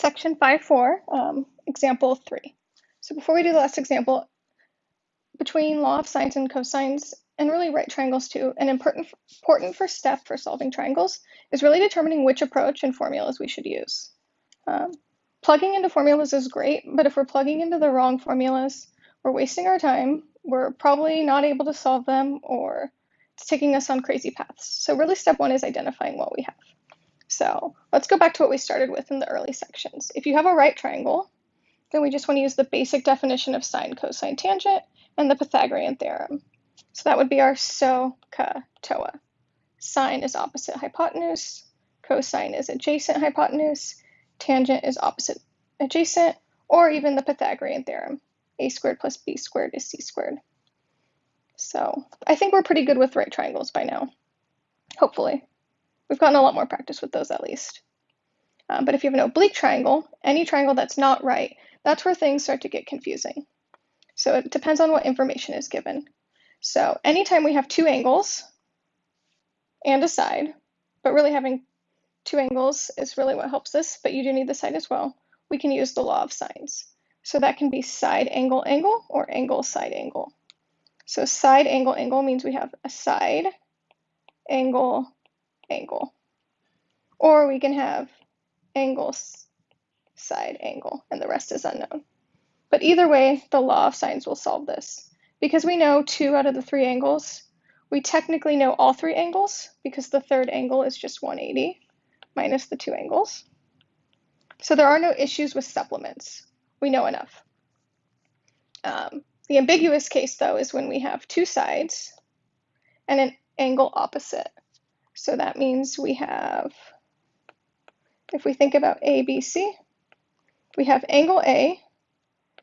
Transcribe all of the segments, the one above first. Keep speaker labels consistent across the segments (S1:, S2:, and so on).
S1: section 5.4, um, example 3. So before we do the last example, between law of sines and cosines, and really right triangles too, an important, important first step for solving triangles is really determining which approach and formulas we should use. Um, plugging into formulas is great, but if we're plugging into the wrong formulas, we're wasting our time, we're probably not able to solve them, or it's taking us on crazy paths. So really step one is identifying what we have. So let's go back to what we started with in the early sections. If you have a right triangle, then we just want to use the basic definition of sine, cosine, tangent, and the Pythagorean theorem. So that would be our SOHCAHTOA. Sine is opposite hypotenuse, cosine is adjacent hypotenuse, tangent is opposite adjacent, or even the Pythagorean theorem. a squared plus b squared is c squared. So I think we're pretty good with right triangles by now, hopefully. We've gotten a lot more practice with those at least. Um, but if you have an oblique triangle, any triangle that's not right, that's where things start to get confusing. So it depends on what information is given. So anytime we have two angles and a side, but really having two angles is really what helps us, but you do need the side as well, we can use the law of sines. So that can be side angle angle or angle side angle. So side angle angle means we have a side angle angle. Or we can have angles, side angle, and the rest is unknown. But either way, the law of sines will solve this. Because we know two out of the three angles, we technically know all three angles because the third angle is just 180 minus the two angles. So there are no issues with supplements. We know enough. Um, the ambiguous case, though, is when we have two sides and an angle opposite. So that means we have, if we think about A, B, C, we have angle A,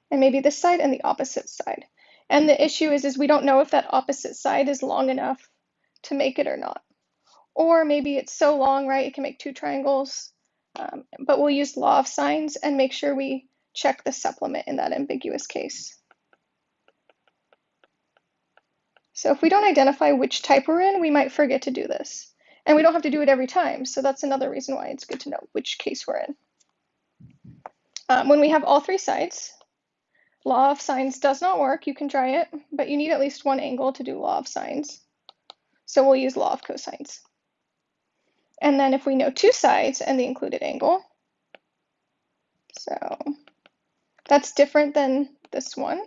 S1: and maybe this side and the opposite side. And the issue is, is we don't know if that opposite side is long enough to make it or not. Or maybe it's so long, right, it can make two triangles. Um, but we'll use law of sines and make sure we check the supplement in that ambiguous case. So if we don't identify which type we're in, we might forget to do this. And we don't have to do it every time, so that's another reason why it's good to know which case we're in. Um, when we have all three sides, law of sines does not work. You can try it, but you need at least one angle to do law of sines. So we'll use law of cosines. And then if we know two sides and the included angle, so that's different than this one.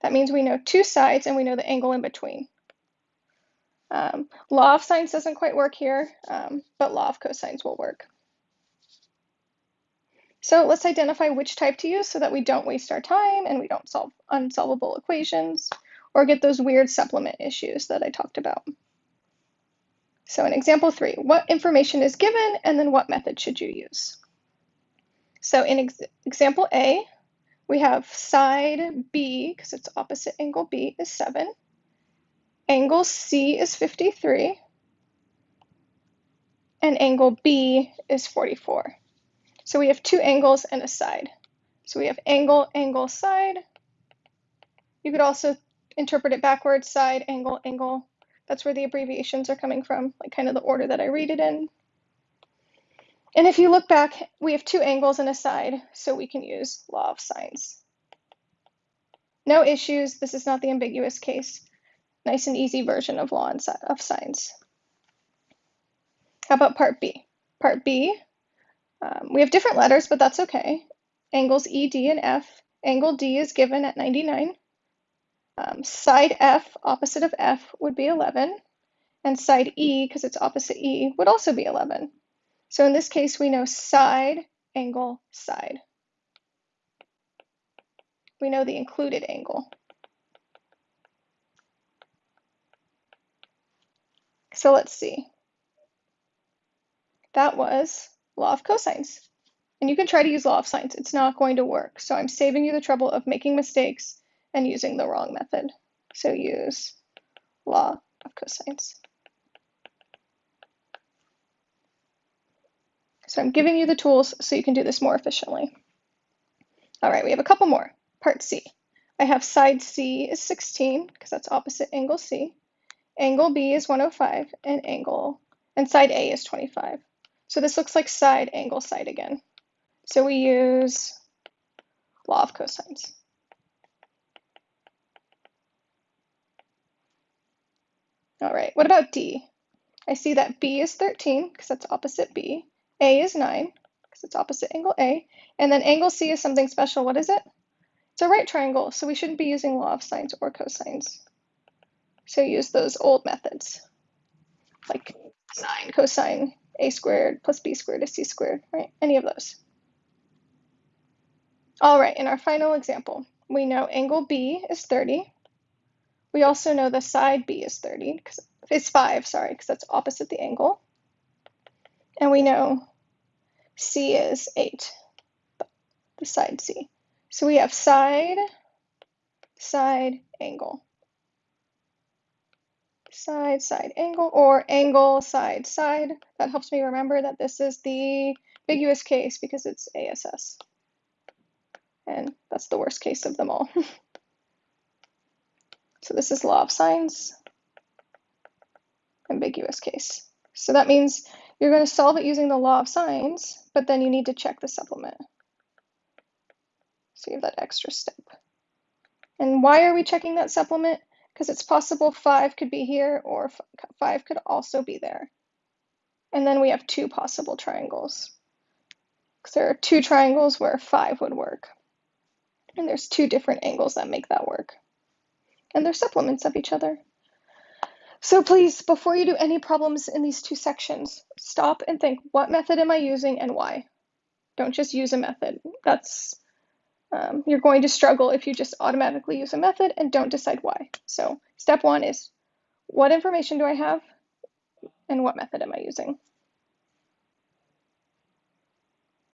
S1: That means we know two sides and we know the angle in between. Um, law of sines doesn't quite work here, um, but law of cosines will work. So let's identify which type to use so that we don't waste our time and we don't solve unsolvable equations or get those weird supplement issues that I talked about. So in example three, what information is given and then what method should you use? So in ex example A, we have side B, because it's opposite angle B, is 7. Angle C is 53. And angle B is 44. So we have two angles and a side. So we have angle, angle, side. You could also interpret it backwards, side, angle, angle. That's where the abbreviations are coming from, like kind of the order that I read it in. And if you look back, we have two angles and a side, so we can use law of sines. No issues, this is not the ambiguous case nice and easy version of law and of sines. How about part B? Part B, um, we have different letters, but that's okay. Angles E, D, and F. Angle D is given at 99. Um, side F, opposite of F, would be 11. And side E, because it's opposite E, would also be 11. So in this case, we know side, angle, side. We know the included angle. So let's see. That was law of cosines. And you can try to use law of sines. It's not going to work. So I'm saving you the trouble of making mistakes and using the wrong method. So use law of cosines. So I'm giving you the tools so you can do this more efficiently. All right, we have a couple more. Part C. I have side C is 16 because that's opposite angle C. Angle B is 105 and angle, and side A is 25. So this looks like side, angle, side again. So we use law of cosines. All right, what about D? I see that B is 13 because that's opposite B. A is 9 because it's opposite angle A. And then angle C is something special. What is it? It's a right triangle, so we shouldn't be using law of sines or cosines. So use those old methods, like sine, cosine, a squared plus b squared is c squared, right? Any of those. All right, in our final example, we know angle B is 30. We also know the side B is 30, because it's 5, sorry, because that's opposite the angle. And we know C is 8, the side C. So we have side, side, angle. Side, side, angle, or angle, side, side. That helps me remember that this is the ambiguous case because it's ASS. And that's the worst case of them all. so this is law of sines, ambiguous case. So that means you're going to solve it using the law of sines, but then you need to check the supplement. So you have that extra step. And why are we checking that supplement? Because it's possible 5 could be here or 5 could also be there. And then we have two possible triangles. Because there are two triangles where 5 would work. And there's two different angles that make that work. And they're supplements of each other. So please, before you do any problems in these two sections, stop and think, what method am I using and why? Don't just use a method. That's um, you're going to struggle if you just automatically use a method and don't decide why. So step one is what information do I have and what method am I using?